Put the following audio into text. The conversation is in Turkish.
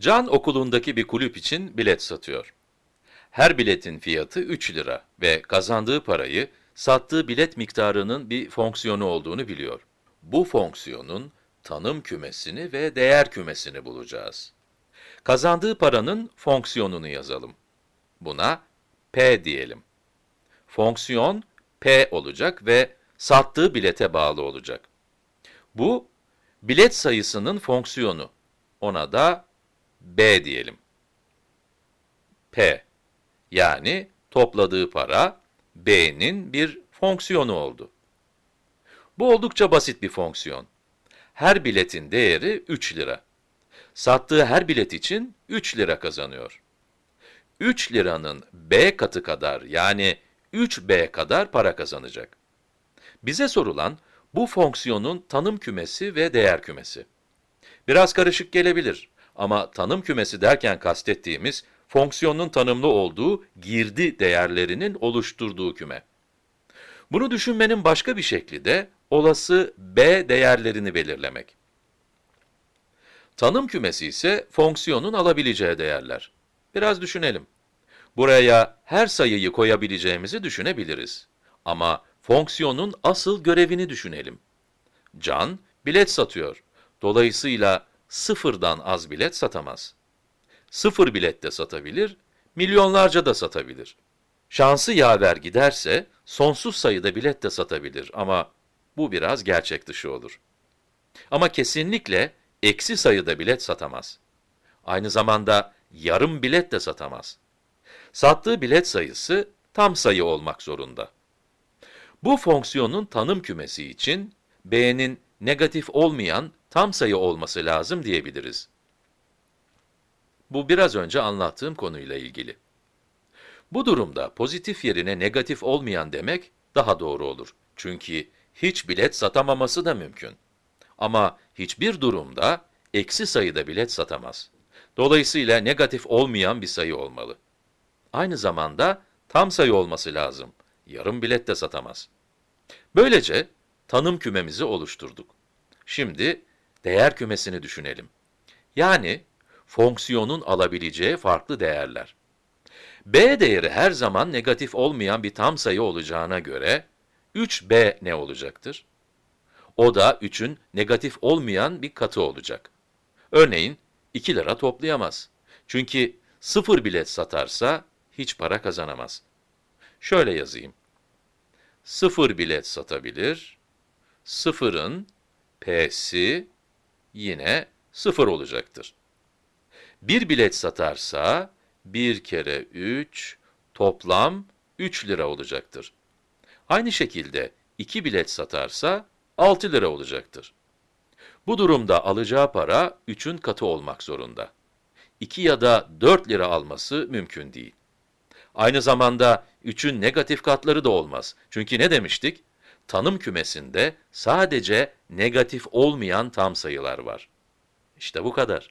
Can okulundaki bir kulüp için bilet satıyor. Her biletin fiyatı 3 lira ve kazandığı parayı sattığı bilet miktarının bir fonksiyonu olduğunu biliyor. Bu fonksiyonun tanım kümesini ve değer kümesini bulacağız. Kazandığı paranın fonksiyonunu yazalım. Buna p diyelim. Fonksiyon p olacak ve sattığı bilete bağlı olacak. Bu, bilet sayısının fonksiyonu. Ona da b diyelim. p, yani topladığı para, b'nin bir fonksiyonu oldu. Bu oldukça basit bir fonksiyon. Her biletin değeri 3 lira. Sattığı her bilet için 3 lira kazanıyor. 3 liranın b katı kadar yani 3b kadar para kazanacak. Bize sorulan bu fonksiyonun tanım kümesi ve değer kümesi. Biraz karışık gelebilir ama tanım kümesi derken kastettiğimiz fonksiyonun tanımlı olduğu girdi değerlerinin oluşturduğu küme. Bunu düşünmenin başka bir şekli de olası b değerlerini belirlemek. Tanım kümesi ise fonksiyonun alabileceği değerler. Biraz düşünelim. Buraya her sayıyı koyabileceğimizi düşünebiliriz. Ama fonksiyonun asıl görevini düşünelim. Can, bilet satıyor. Dolayısıyla sıfırdan az bilet satamaz. Sıfır bilet de satabilir, milyonlarca da satabilir. Şansı yaver giderse, sonsuz sayıda bilet de satabilir ama bu biraz gerçek dışı olur. Ama kesinlikle eksi sayıda bilet satamaz. Aynı zamanda yarım bilet de satamaz. Sattığı bilet sayısı tam sayı olmak zorunda. Bu fonksiyonun tanım kümesi için b'nin negatif olmayan tam sayı olması lazım diyebiliriz. Bu biraz önce anlattığım konuyla ilgili. Bu durumda pozitif yerine negatif olmayan demek daha doğru olur. Çünkü hiç bilet satamaması da mümkün. Ama hiçbir durumda eksi sayıda bilet satamaz. Dolayısıyla negatif olmayan bir sayı olmalı. Aynı zamanda tam sayı olması lazım. Yarım bilet de satamaz. Böylece tanım kümemizi oluşturduk. Şimdi değer kümesini düşünelim. Yani fonksiyonun alabileceği farklı değerler. b değeri her zaman negatif olmayan bir tam sayı olacağına göre 3b ne olacaktır? O da 3'ün negatif olmayan bir katı olacak. Örneğin 2 lira toplayamaz. Çünkü 0 bilet satarsa hiç para kazanamaz. Şöyle yazayım. 0 bilet satabilir. 0'ın p'si yine 0 olacaktır. 1 bilet satarsa 1 kere 3 toplam 3 lira olacaktır. Aynı şekilde 2 bilet satarsa 6 lira olacaktır. Bu durumda alacağı para 3'ün katı olmak zorunda. 2 ya da 4 lira alması mümkün değil. Aynı zamanda 3'ün negatif katları da olmaz. Çünkü ne demiştik? Tanım kümesinde sadece negatif olmayan tam sayılar var. İşte bu kadar.